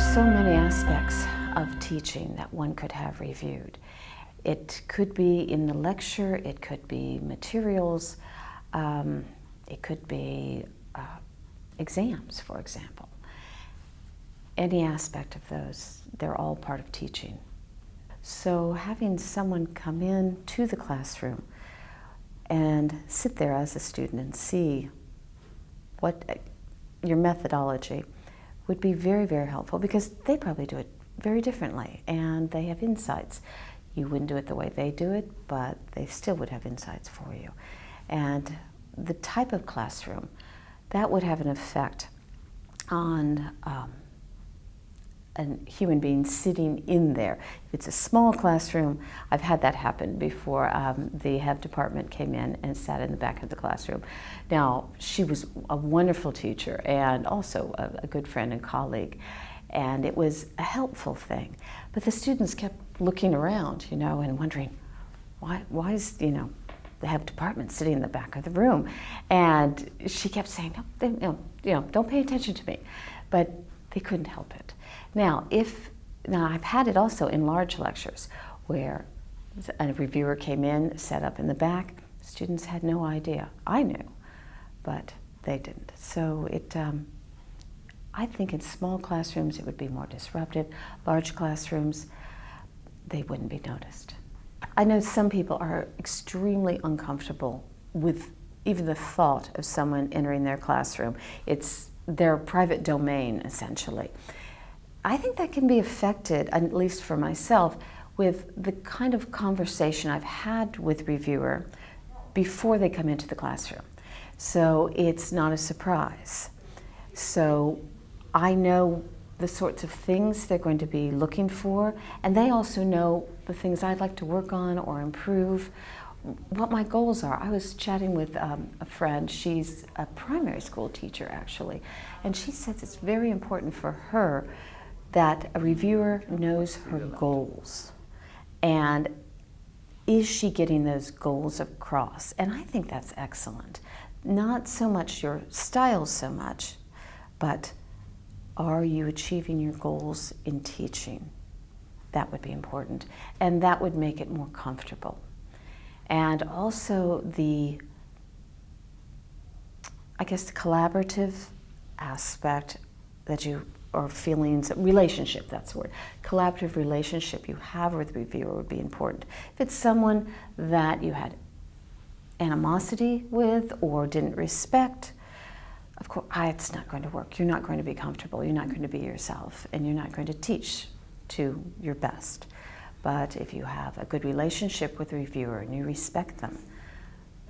so many aspects of teaching that one could have reviewed. It could be in the lecture, it could be materials, um, it could be uh, exams, for example. Any aspect of those, they're all part of teaching. So having someone come in to the classroom and sit there as a student and see what uh, your methodology would be very, very helpful because they probably do it very differently and they have insights. You wouldn't do it the way they do it, but they still would have insights for you. And the type of classroom, that would have an effect on um, a human being sitting in there. If it's a small classroom, I've had that happen before. Um, the head department came in and sat in the back of the classroom. Now, she was a wonderful teacher and also a, a good friend and colleague and it was a helpful thing. But the students kept looking around, you know, and wondering, why, why is, you know, the head department sitting in the back of the room? And she kept saying, no, they, know, you know, don't pay attention to me. But they couldn't help it. Now, if, now I've had it also in large lectures where a reviewer came in, set up in the back, students had no idea. I knew, but they didn't. So it, um, I think in small classrooms it would be more disruptive. Large classrooms, they wouldn't be noticed. I know some people are extremely uncomfortable with even the thought of someone entering their classroom. It's their private domain, essentially. I think that can be affected, at least for myself, with the kind of conversation I've had with reviewer before they come into the classroom. So it's not a surprise. So I know the sorts of things they're going to be looking for, and they also know the things I'd like to work on or improve, what my goals are. I was chatting with um, a friend, she's a primary school teacher actually, and she says it's very important for her that a reviewer knows her goals. And is she getting those goals across? And I think that's excellent. Not so much your style so much, but are you achieving your goals in teaching? That would be important. And that would make it more comfortable. And also the, I guess, the collaborative aspect that you, or feelings, relationship, that's the word. Collaborative relationship you have with the reviewer would be important. If it's someone that you had animosity with or didn't respect, of course, ah, it's not going to work. You're not going to be comfortable. You're not going to be yourself, and you're not going to teach to your best. But if you have a good relationship with the reviewer and you respect them,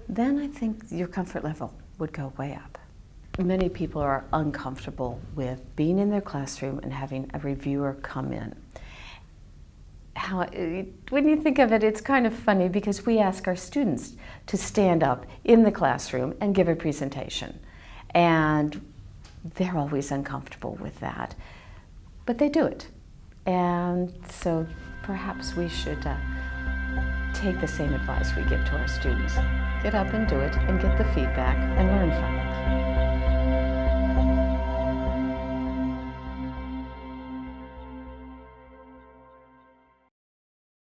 then I think your comfort level would go way up. Many people are uncomfortable with being in their classroom and having a reviewer come in. How, when you think of it, it's kind of funny because we ask our students to stand up in the classroom and give a presentation. And they're always uncomfortable with that. But they do it. And so perhaps we should uh, take the same advice we give to our students. Get up and do it and get the feedback and learn from it.